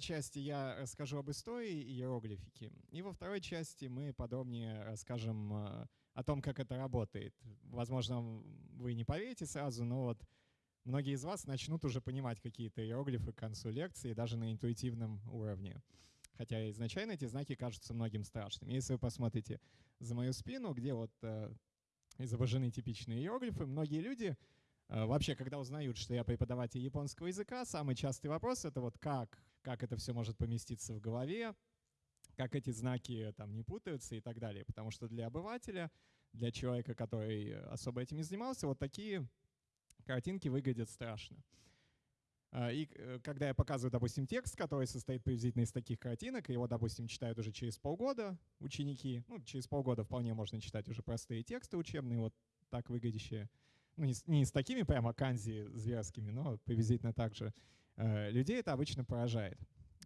первой части я расскажу об истории иероглифики, и во второй части мы подробнее расскажем э, о том, как это работает. Возможно, вы не поверите сразу, но вот многие из вас начнут уже понимать какие-то иероглифы к концу лекции, даже на интуитивном уровне. Хотя изначально эти знаки кажутся многим страшными. Если вы посмотрите за мою спину, где вот э, изображены типичные иероглифы, многие люди э, вообще, когда узнают, что я преподаватель японского языка, самый частый вопрос — это вот как, как это все может поместиться в голове, как эти знаки там не путаются и так далее. Потому что для обывателя, для человека, который особо этим не занимался, вот такие картинки выглядят страшно. А, и э, когда я показываю, допустим, текст, который состоит приблизительно из таких картинок, его, допустим, читают уже через полгода ученики, ну, через полгода вполне можно читать уже простые тексты учебные, вот так выглядящие, ну, не с, не с такими прямо канзи зверскими, но приблизительно так же, людей это обычно поражает.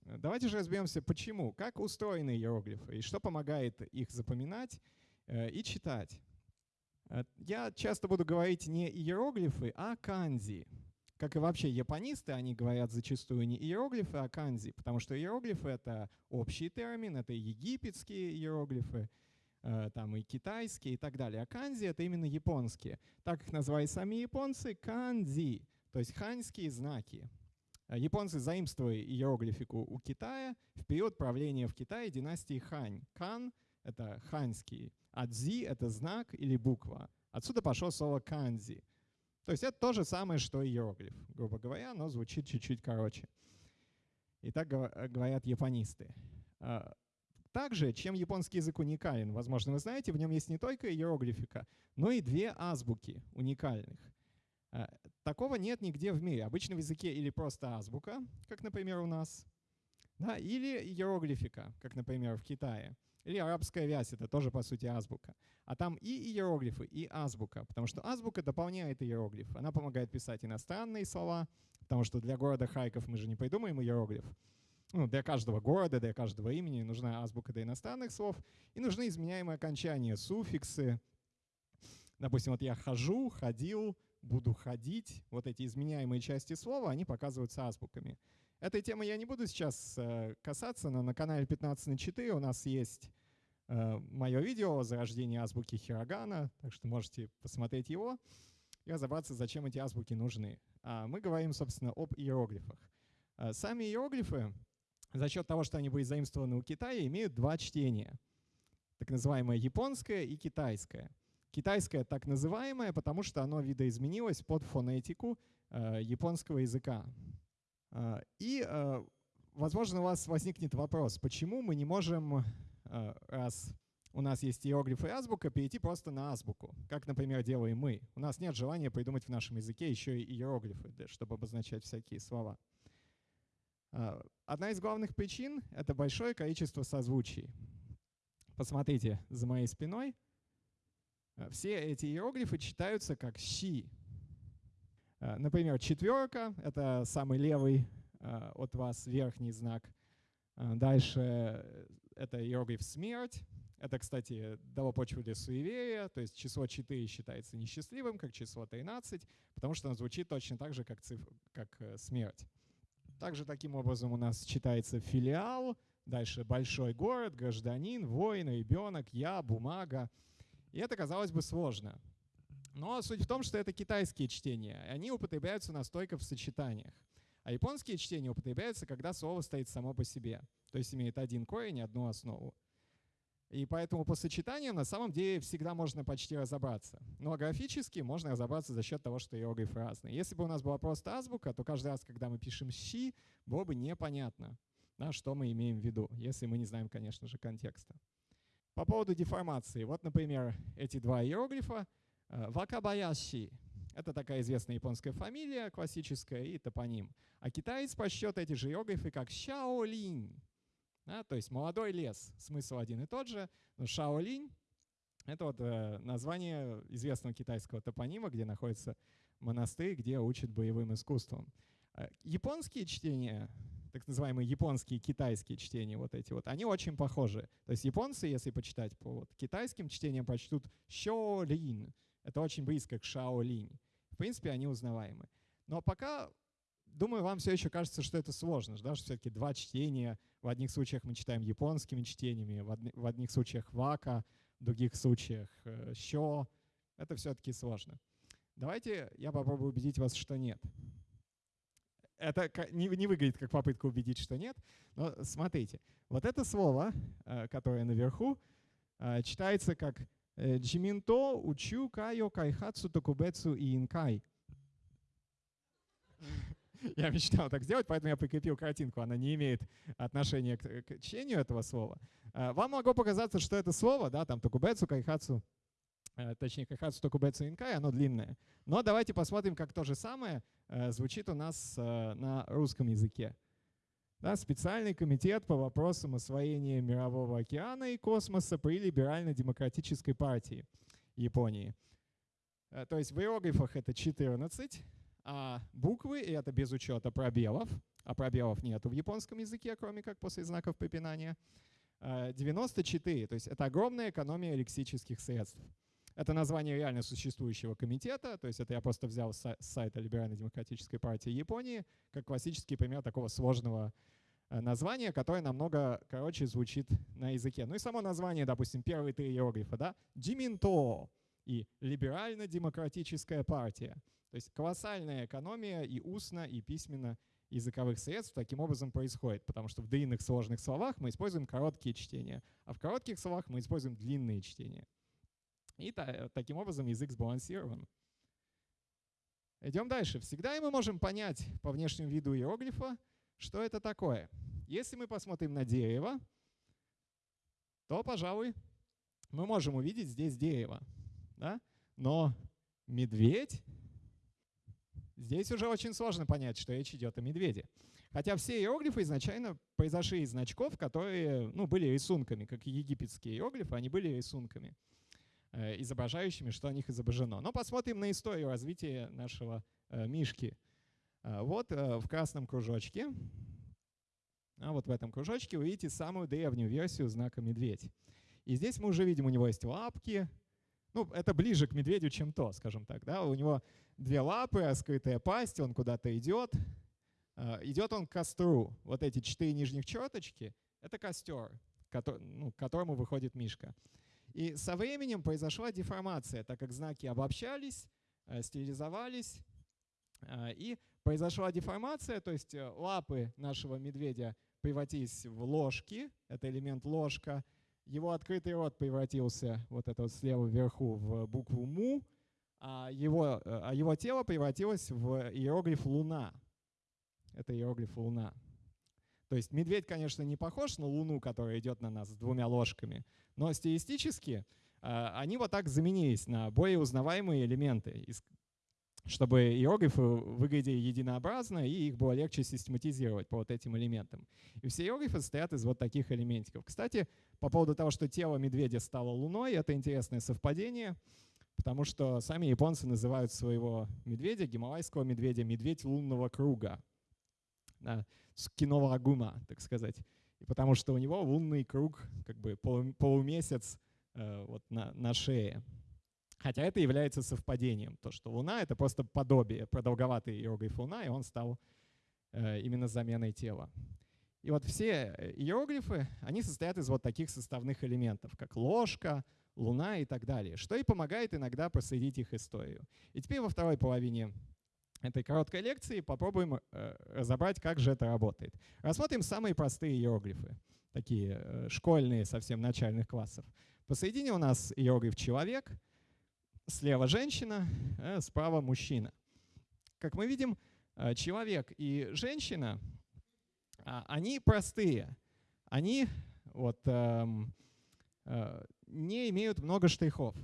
Давайте же разберемся, почему, как устроены иероглифы и что помогает их запоминать э, и читать. Я часто буду говорить не иероглифы, а канзи как и вообще японисты, они говорят зачастую не иероглифы, а канзи, потому что иероглифы — это общий термин, это египетские иероглифы, э, там и китайские и так далее. А канзи — это именно японские. Так их называют сами японцы — канзи, то есть ханьские знаки. Э, японцы заимствовали иероглифику у Китая в период правления в Китае династии Хань. Кан — это ханьский, а дзи — это знак или буква. Отсюда пошло слово канзи — то есть это то же самое, что иероглиф, грубо говоря, но звучит чуть-чуть короче. И так говорят японисты. А, также, чем японский язык уникален, возможно, вы знаете, в нем есть не только иероглифика, но и две азбуки уникальных. Такого нет нигде в мире. Обычно в языке или просто азбука, как, например, у нас, да, или иероглифика, как, например, в Китае. Или арабская вязь — это тоже, по сути, азбука. А там и иероглифы, и азбука, потому что азбука дополняет иероглиф. Она помогает писать иностранные слова, потому что для города Харьков мы же не придумаем иероглиф. Ну, для каждого города, для каждого имени нужна азбука для иностранных слов, и нужны изменяемые окончания, суффиксы. Допустим, вот я хожу, ходил, буду ходить. Вот эти изменяемые части слова, они показываются азбуками. Этой темы я не буду сейчас э, касаться, но на канале 15 на 4 у нас есть э, мое видео о зарождении азбуки Хирогана, так что можете посмотреть его и разобраться, зачем эти азбуки нужны. А мы говорим, собственно, об иероглифах. Э, сами иероглифы, за счет того, что они были заимствованы у Китая, имеют два чтения. Так называемое японское и китайское. Китайское так называемое, потому что оно видоизменилось под фонетику японского языка. А, и, а, возможно, у вас возникнет вопрос, почему мы не можем, а, раз у нас есть иероглифы и азбука, перейти просто на азбуку, как, например, делаем мы. У нас нет желания придумать в нашем языке еще и иероглифы, чтобы обозначать всякие слова. Одна из главных причин — это большое количество созвучий. Посмотрите за моей спиной. Все эти иероглифы читаются как «щи», Э, например, четверка — это самый левый э, от вас верхний знак. Э, дальше это иероглиф «смерть». Это, кстати, дало почву для суеверия, то есть число 4 считается несчастливым, как число 13, потому что оно звучит точно так же, как, цифр, как смерть. Также таким образом у нас читается филиал, дальше большой город, гражданин, воин, ребенок, я, бумага. И это, казалось бы, сложно. Но суть в том, что это китайские чтения. Они употребляются настолько в сочетаниях. А японские чтения употребляются, когда слово стоит само по себе. То есть имеет один корень и одну основу. И поэтому по сочетаниям на самом деле всегда можно почти разобраться. Но графически можно разобраться за счет того, что иероглифы разные. Если бы у нас была просто азбука, то каждый раз, когда мы пишем «щи», было бы непонятно, да, что мы имеем в виду, если мы не знаем, конечно же, контекста. По поводу деформации. Вот, например, эти два иероглифа — Э, Вакабаяши — это такая известная японская фамилия, классическая, и топоним. А китаец посчет эти же иероглифы как Шаолинь. Да, то есть молодой лес. Смысл один и тот же. Но Шаолинь — это вот э, название известного китайского топонима, где находится монастырь, где учат боевым искусствам. Э, японские чтения, так называемые японские китайские чтения, вот эти вот, они очень похожи. То есть японцы, если почитать по вот китайским чтениям, прочтут «щолин», это очень близко к Шаолинь. В принципе, они узнаваемы. Но пока думаю, вам все еще кажется, что это сложно, да, что все-таки два чтения. В одних случаях мы читаем японскими чтениями, в, одни, в одних случаях вака, в других случаях э, що. Это все-таки сложно. Давайте я попробую убедить вас, что нет. Это не, не выглядит как попытка убедить, что нет, но смотрите. Вот это слово, э, которое наверху, э, читается как э, «джиминто учу кайо кайхацу токубецу и инкай». Я мечтал так сделать, поэтому я прикрепил картинку. Она не имеет отношения к, к чтению этого слова. Вам могло показаться, что это слово, да, там токубецу, кайхацу, точнее, кайхацу, токубецу, инкай, оно длинное. Но давайте посмотрим, как то же самое звучит у нас на русском языке да, специальный комитет по вопросам освоения мирового океана и космоса при либерально-демократической партии Японии. Э, то есть в иероглифах это 14, а буквы, это без учета пробелов, а пробелов нету в японском языке, кроме как после знаков препинания, 94, э, то есть это огромная экономия лексических средств. Это название реально существующего комитета, то есть это я просто взял с сайта Либерально-демократической партии Японии как классический пример такого сложного Э, название, которое намного короче звучит на языке. Ну и само название, допустим, первые три иероглифа, да, Джиминто и Либерально-демократическая партия. То есть колоссальная экономия и устно, и письменно языковых средств таким образом происходит, потому что в длинных сложных словах мы используем короткие чтения, а в коротких словах мы используем длинные чтения. И та, таким образом язык сбалансирован. Идем дальше. Всегда мы можем понять по внешнему виду иероглифа, что это такое? Если мы посмотрим на дерево, то, пожалуй, мы можем увидеть здесь дерево. Да? Но медведь, здесь уже очень сложно понять, что речь идет о медведе. Хотя все иероглифы изначально произошли из значков, которые ну, были рисунками, как египетские иероглифы, они были рисунками, э, изображающими, что о них изображено. Но посмотрим на историю развития нашего э, мишки – а, вот э, в красном кружочке, а вот в этом кружочке вы видите самую древнюю версию знака медведь. И здесь мы уже видим, у него есть лапки. Ну, это ближе к медведю, чем то, скажем так. Да? У него две лапы, раскрытая пасть, он куда-то идет. Идет он к костру. Вот эти четыре нижних черточки — это костер, ну, к которому выходит Мишка. И со временем произошла деформация, так как знаки обобщались, э, стилизовались, а, и произошла деформация, то есть э, лапы нашего медведя превратились в ложки, это элемент ложка, его открытый рот превратился, вот это вот слева вверху, в букву «му», а его, э, а его тело превратилось в иероглиф «луна». Это иероглиф «луна». То есть медведь, конечно, не похож на луну, которая идет на нас с двумя ложками, но стилистически э, они вот так заменились на более узнаваемые элементы, чтобы иероглифы выглядели единообразно, и их было легче систематизировать по вот этим элементам. И все иероглифы состоят из вот таких элементиков. Кстати, по поводу того, что тело медведя стало луной, это интересное совпадение, потому что сами японцы называют своего медведя, гималайского медведя, медведь лунного круга. Да, скинова агума, так сказать. И потому что у него лунный круг, как бы полумесяц э, вот на, на шее. Хотя это является совпадением, то, что Луна — это просто подобие, продолговатый иероглиф Луна, и он стал э, именно заменой тела. И вот все э, иероглифы, они состоят из вот таких составных элементов, как ложка, луна и так далее, что и помогает иногда проследить их историю. И теперь во второй половине этой короткой лекции попробуем э, разобрать, как же это работает. Рассмотрим самые простые иероглифы, такие школьные, совсем начальных классов. Посередине у нас иероглиф «человек», слева женщина, а справа мужчина. Как мы видим, э, человек и женщина, а, они простые. Они вот, эм, э, не имеют много штрихов.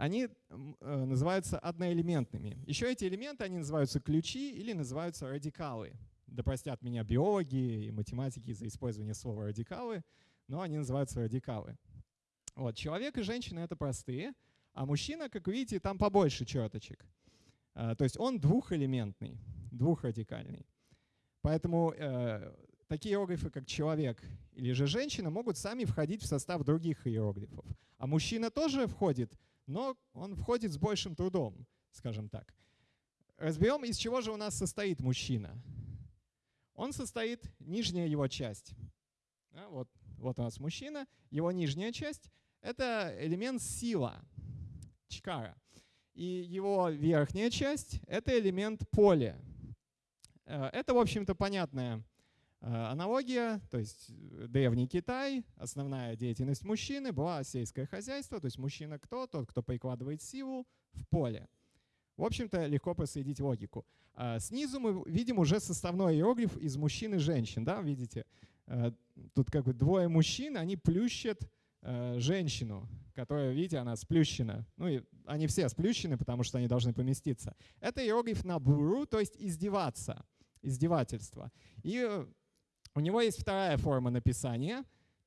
Они называются одноэлементными. Еще эти элементы, они называются ключи или называются радикалы. Да простят меня биологи и математики за использование слова радикалы, но они называются радикалы. Вот, человек и женщина — это простые, а мужчина, как видите, там побольше черточек. А, то есть он двухэлементный, двухрадикальный. Поэтому э, такие иероглифы, как человек или же женщина, могут сами входить в состав других иероглифов. А мужчина тоже входит, но он входит с большим трудом, скажем так. разберем, из чего же у нас состоит мужчина. Он состоит, нижняя его часть. Да, вот, вот у нас мужчина, его нижняя часть — это элемент сила, чкара. И его верхняя часть — это элемент поле. Э, это, в общем-то, понятная аналогия, то есть э, древний Китай, основная деятельность мужчины была сельское хозяйство, то есть мужчина кто? Тот, кто прикладывает силу в поле. В общем-то, легко проследить логику. А снизу мы видим уже составной иероглиф из мужчин и женщин. Да, видите? Тут как бы двое мужчин, они плющат женщину, которая, видите, она сплющена. Ну и они все сплющены, потому что они должны поместиться. Это иероглиф на буру, то есть издеваться, издевательство. И э, у него есть вторая форма написания,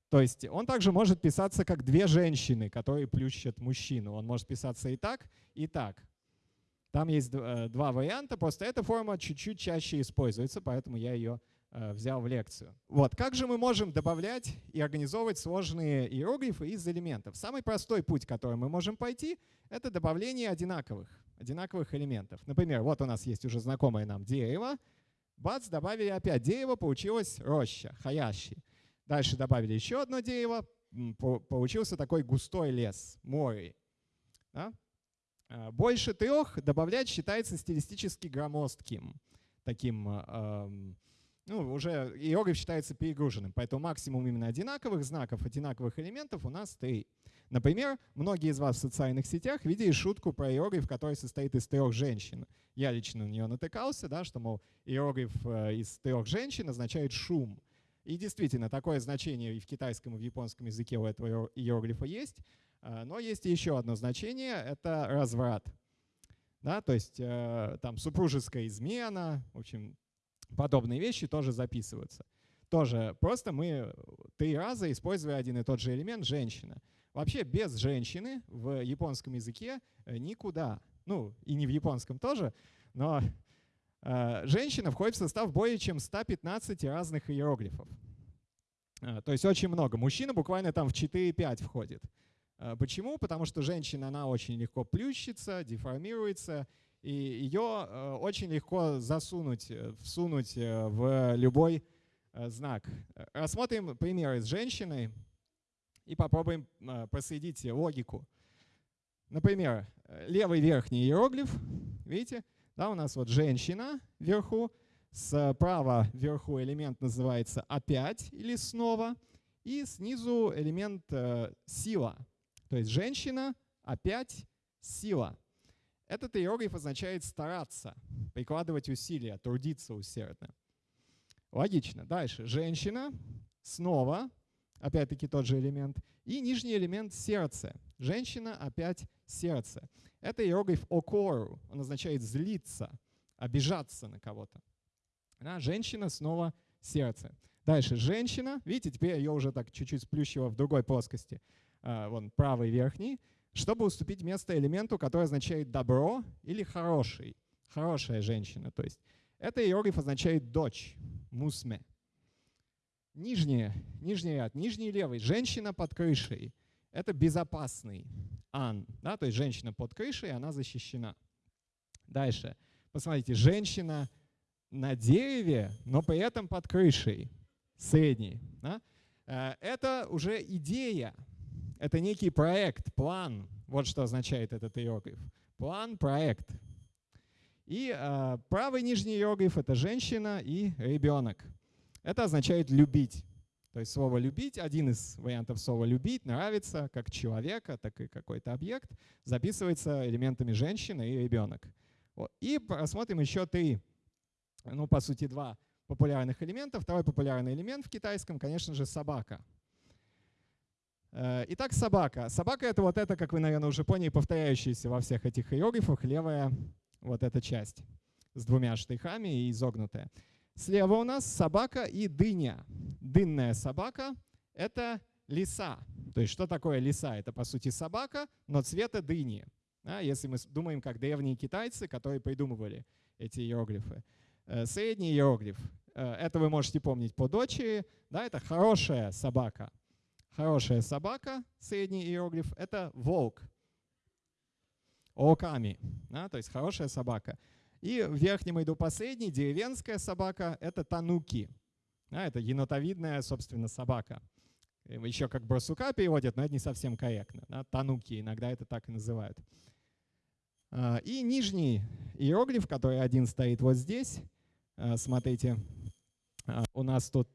то есть он также может писаться как две женщины, которые плющат мужчину. Он может писаться и так, и так. Там есть э, два варианта, просто эта форма чуть-чуть чаще используется, поэтому я ее Э, взял в лекцию. Вот, как же мы можем добавлять и организовывать сложные иероглифы из элементов? Самый простой путь, который мы можем пойти, это добавление одинаковых, одинаковых элементов. Например, вот у нас есть уже знакомое нам дерево. Бац, добавили опять дерево, получилось роща, хаящи. Дальше добавили еще одно дерево, получился такой густой лес, море. Да? Э, больше трех добавлять считается стилистически громоздким, таким эм, ну, уже иероглиф считается перегруженным, поэтому максимум именно одинаковых знаков, одинаковых элементов у нас три. Например, многие из вас в социальных сетях видели шутку про иероглиф, который состоит из трех женщин. Я лично на нее натыкался, да, что, мол, иероглиф э, из трех женщин означает «шум». И действительно, такое значение и в китайском, и в японском языке у этого иероглифа есть. Э, но есть еще одно значение — это разврат. Да, то есть э, там супружеская измена, в общем, подобные вещи тоже записываются. Тоже просто мы три раза, используя один и тот же элемент, женщина. Вообще без женщины в японском языке э, никуда. Ну, и не в японском тоже, но э, женщина входит в состав более чем 115 разных иероглифов. Э, то есть очень много. Мужчина буквально там в 4-5 входит. Э, почему? Потому что женщина, она очень легко плющится, деформируется, и ее э, очень легко засунуть, э, всунуть э, в любой знак. Рассмотрим примеры с женщиной и попробуем проследить логику. Например, левый верхний иероглиф, видите, да, у нас вот женщина вверху, справа вверху элемент называется опять или снова, и снизу элемент сила. То есть женщина, опять, сила. Этот иероглиф означает стараться, прикладывать усилия, трудиться усердно. Логично. Дальше. Женщина. Снова. Опять-таки тот же элемент. И нижний элемент сердце. Женщина опять сердце. Это иероглиф окору. Он означает злиться, обижаться на кого-то. Да, женщина снова сердце. Дальше. Женщина. Видите, теперь ее уже так чуть-чуть сплющило в другой плоскости. А, вон правый верхний чтобы уступить место элементу, который означает добро или хороший, хорошая женщина. То есть это иероглиф означает дочь, мусме. Нижний, нижний ряд, нижний левый, женщина под крышей. Это безопасный, ан, да, то есть женщина под крышей, она защищена. Дальше, посмотрите, женщина на дереве, но при этом под крышей, средний. Да? Э, это уже идея, это некий проект, план. Вот что означает этот иероглиф. План, проект. И э, правый нижний иероглиф — это женщина и ребенок. Это означает «любить». То есть слово «любить», один из вариантов слова «любить», «нравится», как человека, так и какой-то объект, записывается элементами женщина и ребенок. И посмотрим еще три, ну, по сути, два популярных элемента. Второй популярный элемент в китайском, конечно же, собака. Э, итак, собака. Собака — это вот это, как вы, наверное, уже поняли, повторяющаяся во всех этих иероглифах левая вот эта часть с двумя штрихами и изогнутая. Слева у нас собака и дыня. Дынная собака — это лиса. То есть что такое лиса? Это, по сути, собака, но цвета дыни. Да, если мы думаем, как древние китайцы, которые придумывали эти иероглифы. Э, средний иероглиф э, — это вы можете помнить по дочери. Да, это хорошая собака — Хорошая собака, средний иероглиф, это волк. Оками, да, то есть хорошая собака. И в верхнем иду последний, деревенская собака — это тануки. Да, это енотовидная, собственно, собака. Еще как барсука переводят, но это не совсем корректно. Да, тануки иногда это так и называют. А, и нижний иероглиф, который один стоит вот здесь. А, смотрите, а, у нас тут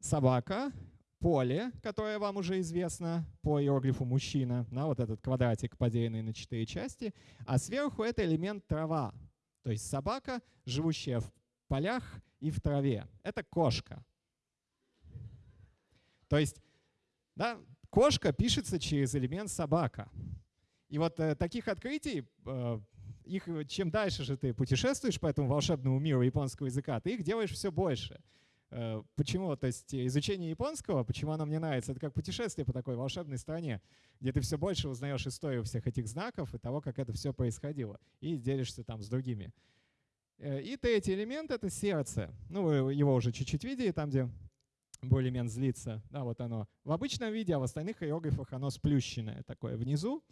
собака, поле, которое вам уже известно по иероглифу мужчина, да, вот этот квадратик, поделенный на четыре части, а сверху это элемент трава, то есть собака, живущая в полях и в траве. Это кошка. То есть да, кошка пишется через элемент собака. И вот э, таких открытий, э, их, чем дальше же ты путешествуешь по этому волшебному миру японского языка, ты их делаешь все больше. Э, почему? То есть изучение японского, почему оно мне нравится, это как путешествие по такой волшебной стране, где ты все больше узнаешь историю всех этих знаков и того, как это все происходило, и делишься там с другими. Э, и третий элемент — это сердце. Ну, вы его уже чуть-чуть видели, там, где был элемент злится. Да, вот оно. В обычном виде, а в остальных иероглифах оно сплющенное такое внизу.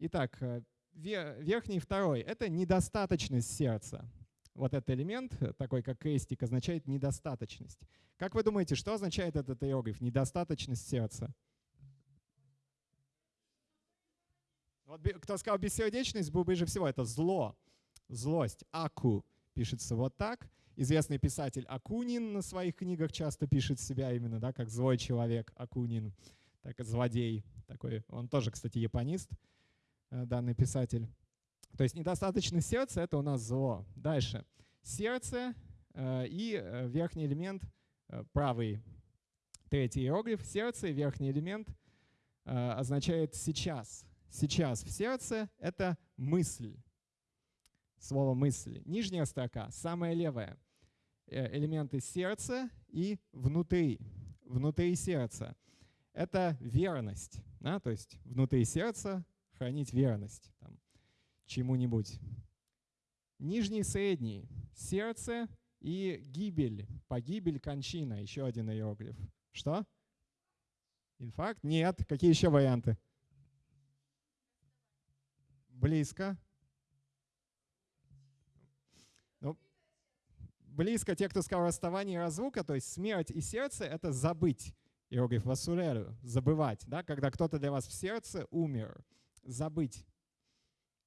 Итак, э, верхний второй — это недостаточность сердца вот этот элемент, э, такой как крестик, означает недостаточность. Как вы думаете, что означает этот иероглиф? Недостаточность сердца. Вот кто сказал бессердечность, был ближе всего. Это зло, злость. Аку пишется вот так. Известный писатель Акунин на своих книгах часто пишет себя именно да, как злой человек Акунин, так злодей. Такой. Он тоже, кстати, японист, э, данный писатель. То есть недостаточность сердца — это у нас зло. Дальше. Сердце э, и э, верхний элемент, э, правый третий иероглиф, сердце и верхний элемент означает «сейчас». «Сейчас» в сердце — это мысль. Слово «мысль». Нижняя строка, самая левая. Элементы сердца и внутри. Внутри сердца. Это верность. Да? То есть внутри сердца хранить верность. Там, чему-нибудь. Нижний средний — сердце и гибель, погибель, кончина. Еще один иероглиф. Что? Инфаркт? Нет. Какие еще варианты? Близко. Ну, близко те, кто сказал расставание и разлука, то есть смерть и сердце — это забыть. Иероглиф васулеру, забывать. Да? Когда кто-то для вас в сердце умер. Забыть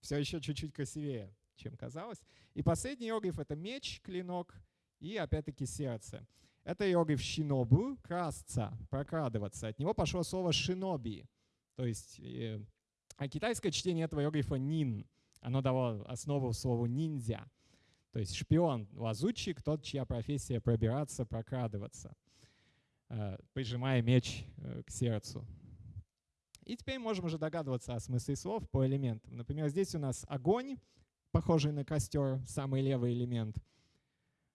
все еще чуть-чуть красивее, чем казалось. И последний иероглиф — это меч, клинок и опять-таки сердце. Это иероглиф шинобу, красться, прокрадываться. От него пошло слово шиноби. То есть э, а китайское чтение этого иероглифа нин. Оно дало основу слову ниндзя. То есть шпион, лазутчик, тот, чья профессия пробираться, прокрадываться, э, прижимая меч э, к сердцу. И теперь можем уже догадываться о смысле слов по элементам. Например, здесь у нас огонь, похожий на костер, самый левый элемент.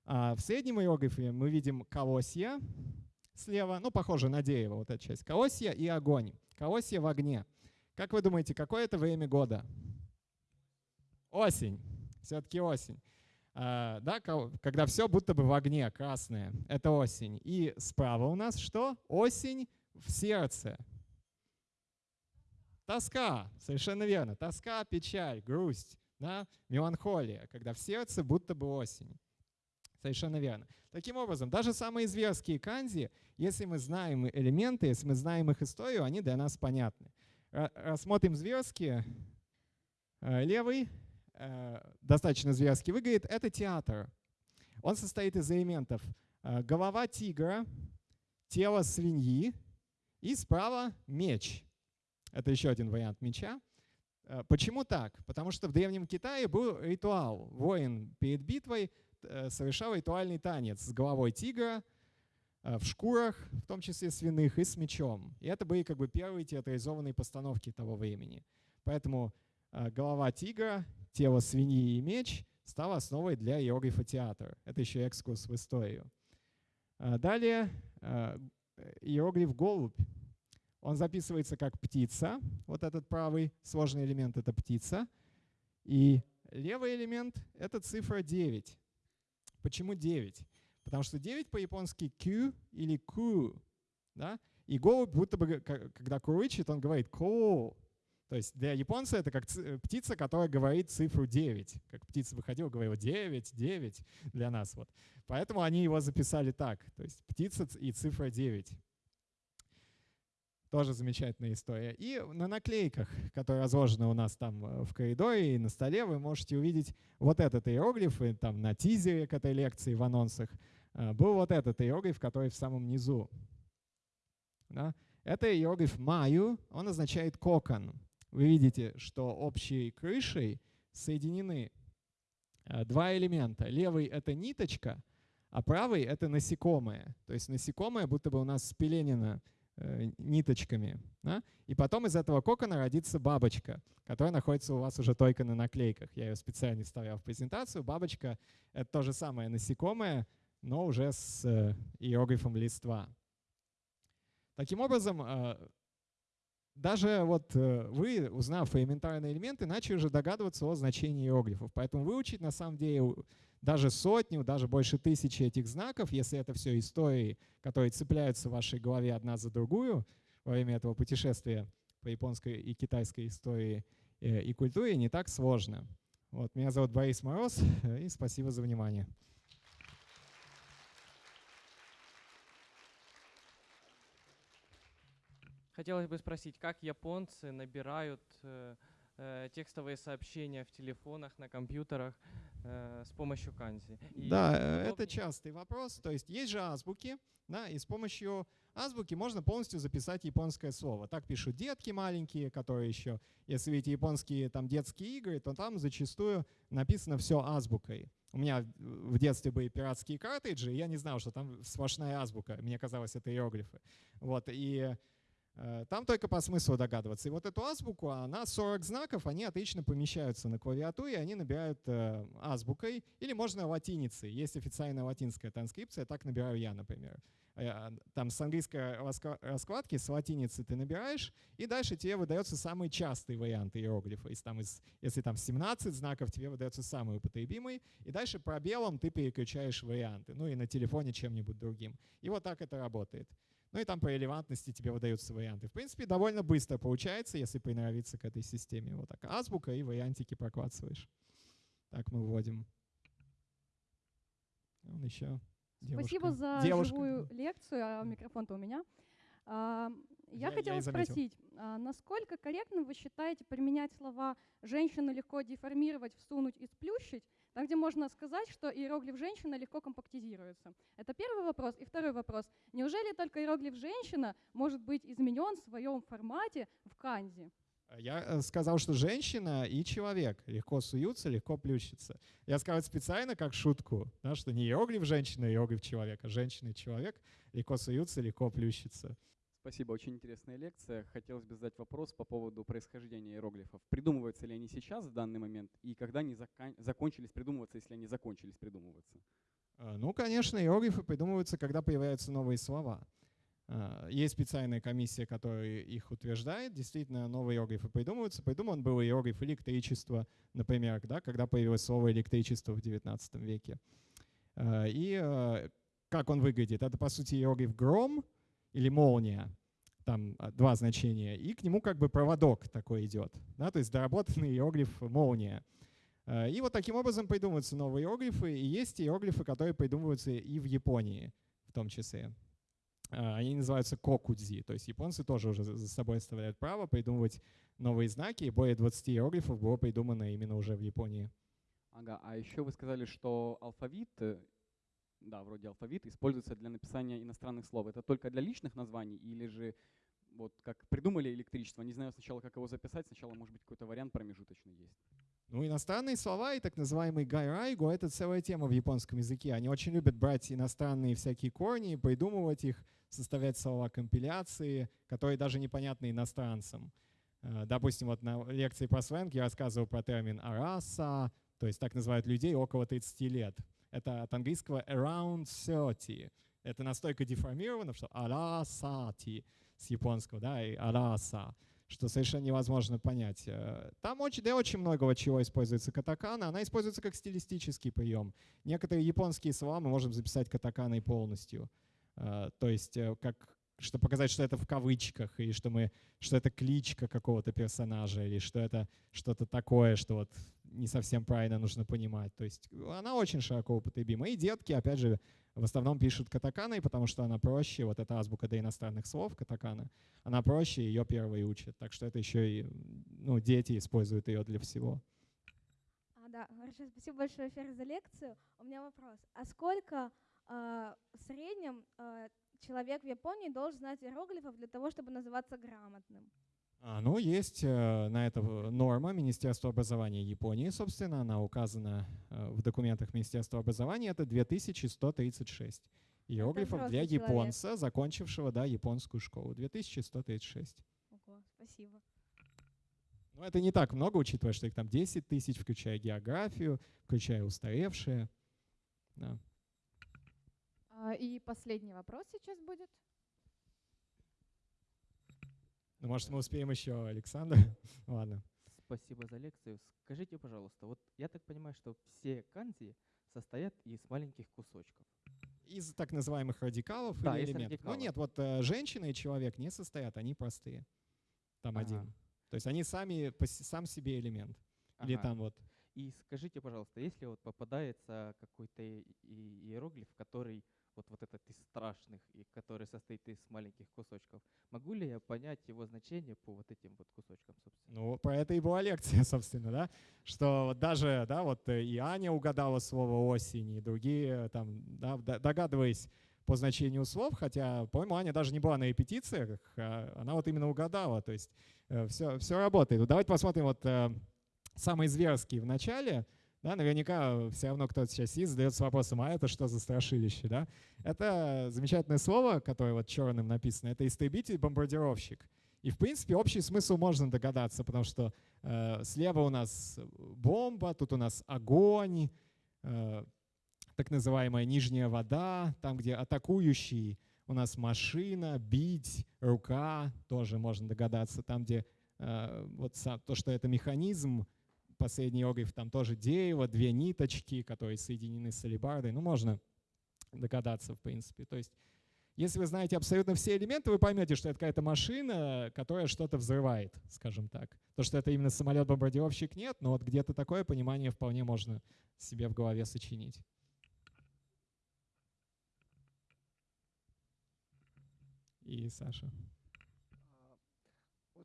А в среднем иероглифе мы видим колосья слева, ну, похоже на дерево, вот эта часть. Колосья и огонь. Колосья в огне. Как вы думаете, какое это время года? Осень. Все-таки осень. А, да, когда все будто бы в огне, красное. Это осень. И справа у нас что? Осень в сердце. Тоска, совершенно верно. Тоска, печаль, грусть, да? меланхолия, когда в сердце будто бы осень. Совершенно верно. Таким образом, даже самые зверские канзи, если мы знаем элементы, если мы знаем их историю, они для нас понятны. Рассмотрим зверские. Э, левый, э, достаточно зверский, выглядит, это театр. Он состоит из элементов э, голова тигра, тело свиньи и справа меч. Это еще один вариант меча. Э, почему так? Потому что в Древнем Китае был ритуал. Воин перед битвой э, совершал ритуальный танец с головой тигра, э, в шкурах, в том числе свиных, и с мечом. И это были как бы первые театрализованные постановки того времени. Поэтому голова тигра, тело свиньи и меч стало основой для иероглифа театра. Это еще экскурс в историю. Далее иероглиф голубь. Он записывается как птица. Вот этот правый сложный элемент — это птица. И левый элемент — это цифра 9. Почему 9? Потому что 9 по-японски Q или Ку. Да? И голубь будто бы, когда курычит, он говорит «ко». То есть для японца это как птица, которая говорит цифру 9. Как птица выходила, говорила 9, 9 для нас. Вот. Поэтому они его записали так. То есть птица и цифра 9. Тоже замечательная история. И на наклейках, которые разложены у нас там э, в коридоре и на столе, вы можете увидеть вот этот иероглиф, и там на тизере к этой лекции в анонсах э, был вот этот иероглиф, который в самом низу. Да? Это иероглиф «маю», он означает «кокон». Вы видите, что общей крышей соединены э, два элемента. Левый — это ниточка, а правый — это насекомое. То есть насекомое будто бы у нас спеленено Э, ниточками. Да? И потом из этого кокона родится бабочка, которая находится у вас уже только на наклейках. Я ее специально вставлял в презентацию. Бабочка — это то же самое насекомое, но уже с э, иероглифом листва. Таким образом, э, даже вот вы, узнав элементарные элементы, начали уже догадываться о значении иероглифов. Поэтому выучить на самом деле даже сотню, даже больше тысячи этих знаков, если это все истории, которые цепляются в вашей голове одна за другую во время этого путешествия по японской и китайской истории э, и культуре, не так сложно. Вот, меня зовут Борис Мороз, и спасибо за внимание. Хотелось бы спросить, как японцы набирают э, э, текстовые сообщения в телефонах, на компьютерах? Э, с помощью канзи. И да, э, это частый вопрос. То есть есть же азбуки, да, и с помощью азбуки можно полностью записать японское слово. Так пишут детки маленькие, которые еще, если видите японские там детские игры, то там зачастую написано все азбукой. У меня в детстве были пиратские картриджи, и я не знал, что там сплошная азбука. Мне казалось, это иероглифы. Вот, и там только по смыслу догадываться. И вот эту азбуку, она 40 знаков, они отлично помещаются на клавиатуре, они набирают э, азбукой или можно латиницей. Есть официальная латинская транскрипция, так набираю я, например. Э, там с английской раскладки, с латиницы ты набираешь, и дальше тебе выдается самый частый вариант иероглифа. Если там, если там 17 знаков, тебе выдается самый употребимый, и дальше пробелом ты переключаешь варианты, ну и на телефоне чем-нибудь другим. И вот так это работает. Ну и там по релевантности тебе выдаются варианты. В принципе, довольно быстро получается, если приноровиться к этой системе. Вот так азбука и вариантики прокладываешь. Так мы вводим. Он еще. Девушка. Спасибо за Девушка. живую лекцию, а микрофон-то у меня. А, я, я хотела я спросить, а, насколько корректно вы считаете применять слова «женщину легко деформировать, всунуть и сплющить», там, где можно сказать, что иероглиф «женщина» легко компактизируется. Это первый вопрос. И второй вопрос. Неужели только иероглиф «женщина» может быть изменен в своем формате в канзи? Я э, сказал, что женщина и человек легко суются, легко плющатся. Я сказал специально как шутку, да, что не иероглиф женщина, иероглиф человека. Женщина и человек легко суются, легко плющатся. Спасибо, очень интересная лекция. Хотелось бы задать вопрос по поводу происхождения иероглифов. Придумываются ли они сейчас, в данный момент, и когда они закон закончились придумываться, если они закончились придумываться? А, ну, конечно, иероглифы придумываются, когда появляются новые слова. А, есть специальная комиссия, которая их утверждает. Действительно, новые иероглифы придумываются. Придуман был иероглиф электричества, например, да, когда появилось слово электричество в XIX веке. А, и как он выглядит? Это, по сути, иероглиф гром — или молния, там а, два значения, и к нему как бы проводок такой идет, да, то есть доработанный иероглиф молния. А, и вот таким образом придумываются новые иероглифы, и есть иероглифы, которые придумываются и в Японии в том числе. А, они называются кокудзи, то есть японцы тоже уже за собой оставляют право придумывать новые знаки, и более 20 иероглифов было придумано именно уже в Японии. Ага, а еще вы сказали, что алфавит э, да, вроде алфавит, используется для написания иностранных слов. Это только для личных названий или же вот как придумали электричество, не знаю сначала, как его записать, сначала, может быть, какой-то вариант промежуточный есть. Ну, иностранные слова и так называемый гайрайгу — это целая тема в японском языке. Они очень любят брать иностранные всякие корни, придумывать их, составлять слова компиляции, которые даже непонятны иностранцам. Э, допустим, вот на лекции по сленг я рассказывал про термин «араса», то есть так называют людей около 30 лет. Это от английского around 30. Это настолько деформировано, что арасати с японского, да, и араса, что совершенно невозможно понять. Э, там очень, да, очень многого чего используется катакана. Она используется как стилистический прием. Некоторые японские слова мы можем записать катаканой полностью. Э, то есть э, как чтобы показать, что это в кавычках, и что, мы, что это кличка какого-то персонажа, или что это что-то такое, что вот не совсем правильно нужно понимать. То есть она очень широко употребима. И детки, опять же, в основном пишут катаканой, потому что она проще, вот эта азбука для иностранных слов, катакана, она проще, ее первые учат. Так что это еще и ну, дети используют ее для всего. А, да, хорошо, спасибо большое, Фер, за лекцию. У меня вопрос. А сколько э, в среднем э, человек в Японии должен знать иероглифов для того, чтобы называться грамотным? А, ну, есть э, на это норма Министерства образования Японии, собственно, она указана э, в документах Министерства образования, это 2136 иероглифов для человек. японца, закончившего да, японскую школу. 2136. Ого, спасибо. Ну, это не так много, учитывая, что их там 10 тысяч, включая географию, включая устаревшие. Да. А, и последний вопрос сейчас будет. Ну, может, мы успеем еще, Александр? Ладно. Спасибо за лекцию. Скажите, пожалуйста, вот я так понимаю, что все канзи состоят из маленьких кусочков. Из так называемых радикалов да, или элементов? радикалов. Ну нет, вот э, женщина и человек не состоят, они простые. Там Ага. один. То есть они сами, сам себе элемент. Или Ага. там вот И скажите, пожалуйста, если вот попадается какой-то иероглиф, который вот, вот этот из страшных, и который состоит из маленьких кусочков, могу ли я понять его значение по вот этим вот кусочкам, собственно? Ну, про это и была лекция, собственно, да, что вот даже, да, вот э, и Аня угадала слово осень, и другие там, да, догадываясь по значению слов, хотя, по-моему, Аня даже не была на репетициях, а она вот именно угадала, то есть все, все работает. Давайте посмотрим вот э, самый зверский в начале, да, наверняка все равно кто-то сейчас сидит, задается вопросом, а это что за страшилище, да? Это замечательное слово, которое вот черным написано, это истребитель-бомбардировщик. И, в принципе, общий смысл можно догадаться, потому что э, слева у нас бомба, тут у нас огонь, э, так называемая нижняя вода, там, где атакующий, у нас машина, бить, рука, тоже можно догадаться, там, где э, вот сам, то, что это механизм, последний иероглиф, там тоже дерево, две ниточки, которые соединены с алебардой, ну, можно догадаться, в принципе. То есть если вы знаете абсолютно все элементы, вы поймете, что это какая-то машина, которая что-то взрывает, скажем так. То, что это именно самолет-бомбардировщик, нет, но вот где-то такое понимание вполне можно себе в голове сочинить. И Саша.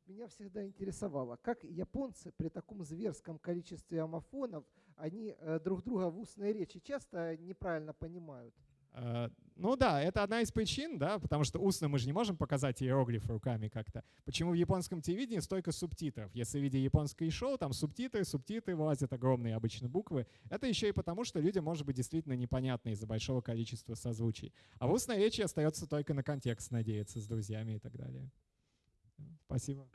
Меня всегда интересовало, как японцы при таком зверском количестве амофонов, они э, друг друга в устной речи часто неправильно понимают. Э, Ну да, это одна из причин, да, потому что устно мы же не можем показать иероглифы руками как-то. Почему в японском телевидении столько субтитров? Если в виде японской шоу, там субтитры, субтитры вылазят огромные обычно буквы. Это еще и потому, что людям может быть действительно непонятно из-за большого количества созвучий. А в устной речи остается только на контекст надеяться с друзьями и так далее. Спасибо.